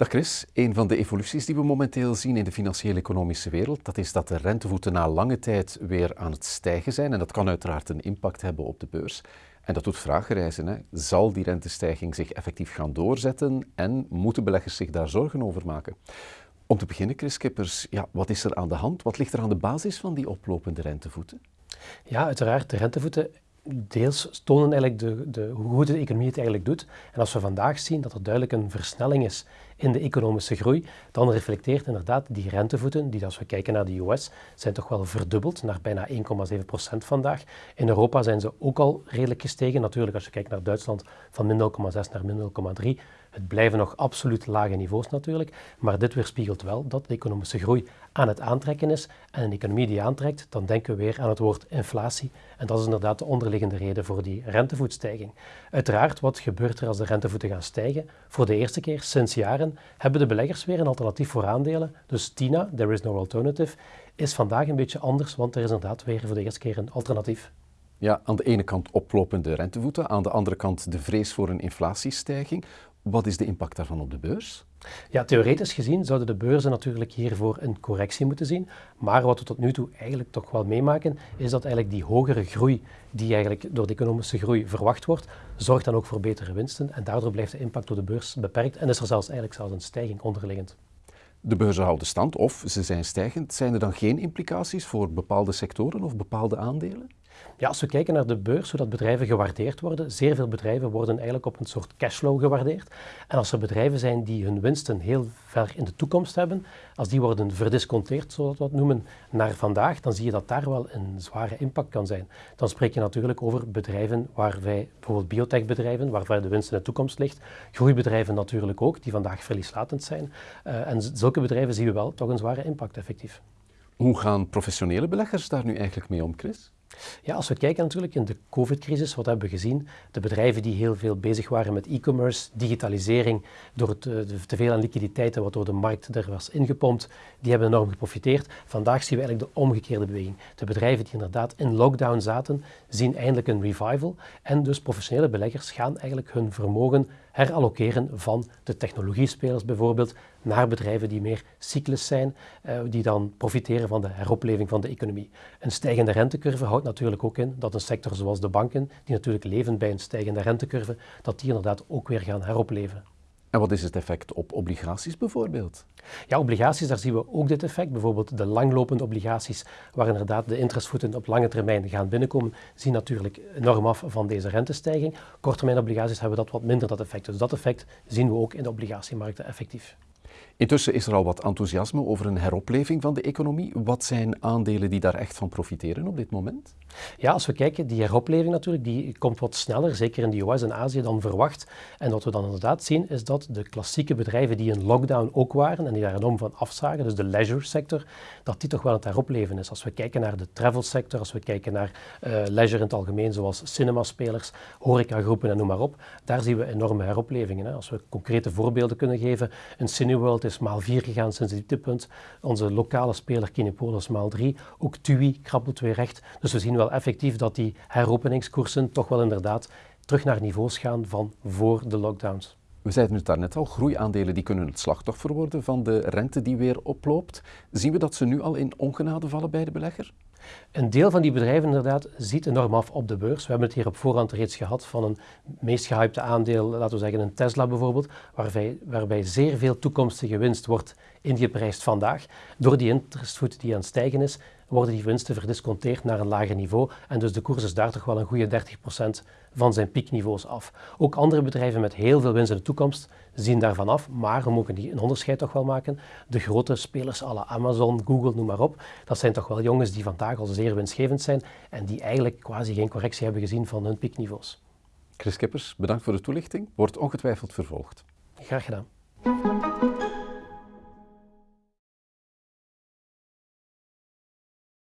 Dag Chris, een van de evoluties die we momenteel zien in de financiële economische wereld, dat is dat de rentevoeten na lange tijd weer aan het stijgen zijn en dat kan uiteraard een impact hebben op de beurs. En dat doet vragen reizen. Hè. Zal die rentestijging zich effectief gaan doorzetten en moeten beleggers zich daar zorgen over maken? Om te beginnen, Chris Kippers, ja, wat is er aan de hand? Wat ligt er aan de basis van die oplopende rentevoeten? Ja, uiteraard. De rentevoeten deels tonen eigenlijk de, de, hoe goed de economie het eigenlijk doet. En als we vandaag zien dat er duidelijk een versnelling is in de economische groei, dan reflecteert inderdaad die rentevoeten, die als we kijken naar de US, zijn toch wel verdubbeld naar bijna 1,7% vandaag. In Europa zijn ze ook al redelijk gestegen. Natuurlijk, als je kijkt naar Duitsland, van min 0,6 naar min 0,3. Het blijven nog absoluut lage niveaus natuurlijk, maar dit weerspiegelt wel dat de economische groei aan het aantrekken is. En een economie die aantrekt, dan denken we weer aan het woord inflatie. En dat is inderdaad de onderliggende reden voor die rentevoetstijging. Uiteraard, wat gebeurt er als de rentevoeten gaan stijgen? Voor de eerste keer sinds jaren hebben de beleggers weer een alternatief voor aandelen. Dus TINA, There is no alternative, is vandaag een beetje anders, want er is inderdaad weer voor de eerste keer een alternatief. Ja, aan de ene kant oplopende rentevoeten, aan de andere kant de vrees voor een inflatiestijging. Wat is de impact daarvan op de beurs? Ja, theoretisch gezien zouden de beurzen natuurlijk hiervoor een correctie moeten zien. Maar wat we tot nu toe eigenlijk toch wel meemaken, is dat eigenlijk die hogere groei die eigenlijk door de economische groei verwacht wordt, zorgt dan ook voor betere winsten. En daardoor blijft de impact op de beurs beperkt en is er zelfs eigenlijk zelfs een stijging onderliggend. De beurzen houden stand of ze zijn stijgend. Zijn er dan geen implicaties voor bepaalde sectoren of bepaalde aandelen? Ja, als we kijken naar de beurs, hoe dat bedrijven gewaardeerd worden, zeer veel bedrijven worden eigenlijk op een soort cashflow gewaardeerd. En als er bedrijven zijn die hun winsten heel ver in de toekomst hebben, als die worden verdisconteerd, zoals we dat noemen, naar vandaag, dan zie je dat daar wel een zware impact kan zijn. Dan spreek je natuurlijk over bedrijven waar wij, bijvoorbeeld biotechbedrijven, waar de winst in de toekomst ligt, groeibedrijven natuurlijk ook, die vandaag verlieslatend zijn. Uh, en zulke bedrijven zien we wel toch een zware impact effectief. Hoe gaan professionele beleggers daar nu eigenlijk mee om, Chris? Ja, als we kijken natuurlijk in de COVID-crisis, wat hebben we gezien? De bedrijven die heel veel bezig waren met e-commerce, digitalisering, door het eh, te veel aan liquiditeiten wat door de markt er was ingepompt, die hebben enorm geprofiteerd. Vandaag zien we eigenlijk de omgekeerde beweging. De bedrijven die inderdaad in lockdown zaten, zien eindelijk een revival. En dus professionele beleggers gaan eigenlijk hun vermogen herallokeren van de technologiespelers bijvoorbeeld naar bedrijven die meer cyclus zijn, eh, die dan profiteren van de heropleving van de economie. Een stijgende rentecurve houdt natuurlijk ook in dat een sector zoals de banken, die natuurlijk leven bij een stijgende rentecurve, dat die inderdaad ook weer gaan heropleven. En wat is het effect op obligaties bijvoorbeeld? Ja, obligaties, daar zien we ook dit effect. Bijvoorbeeld de langlopende obligaties, waar inderdaad de interestvoeten op lange termijn gaan binnenkomen, zien natuurlijk enorm af van deze rentestijging. Korttermijn obligaties hebben dat wat minder, dat effect. Dus dat effect zien we ook in de obligatiemarkten effectief. Intussen is er al wat enthousiasme over een heropleving van de economie. Wat zijn aandelen die daar echt van profiteren op dit moment? Ja, als we kijken, die heropleving natuurlijk, die komt wat sneller, zeker in de US en Azië, dan verwacht. En wat we dan inderdaad zien, is dat de klassieke bedrijven die in lockdown ook waren en die daar enorm van afzagen, dus de leisure sector, dat die toch wel het heropleven is. Als we kijken naar de travel sector, als we kijken naar uh, leisure in het algemeen, zoals cinemaspelers, horecagroepen en noem maar op, daar zien we enorme heroplevingen. Hè. Als we concrete voorbeelden kunnen geven, een Cineworld is maal 4 gegaan sinds het dieptepunt, onze lokale speler Kinepolis maal 3, ook TUI krabbelt weer recht. Dus we zien wel effectief dat die heropeningskoersen toch wel inderdaad terug naar niveaus gaan van voor de lockdowns. We zeiden het daarnet al, groeiaandelen die kunnen het slachtoffer worden van de rente die weer oploopt. Zien we dat ze nu al in ongenade vallen bij de belegger? Een deel van die bedrijven inderdaad ziet enorm af op de beurs. We hebben het hier op voorhand reeds gehad van een meest gehypte aandeel, laten we zeggen een Tesla bijvoorbeeld, waarbij, waarbij zeer veel toekomstige winst wordt ingeprijsd vandaag. Door die interestvoet die aan het stijgen is, worden die winsten verdisconteerd naar een lager niveau en dus de koers is daar toch wel een goede 30% van zijn piekniveaus af. Ook andere bedrijven met heel veel winst in de toekomst zien daarvan af, maar we mogen die een onderscheid toch wel maken. De grote spelers alle Amazon, Google, noem maar op, dat zijn toch wel jongens die vandaag al zeer winstgevend zijn en die eigenlijk quasi geen correctie hebben gezien van hun piekniveaus. Chris Kippers, bedankt voor de toelichting. Wordt ongetwijfeld vervolgd. Graag gedaan.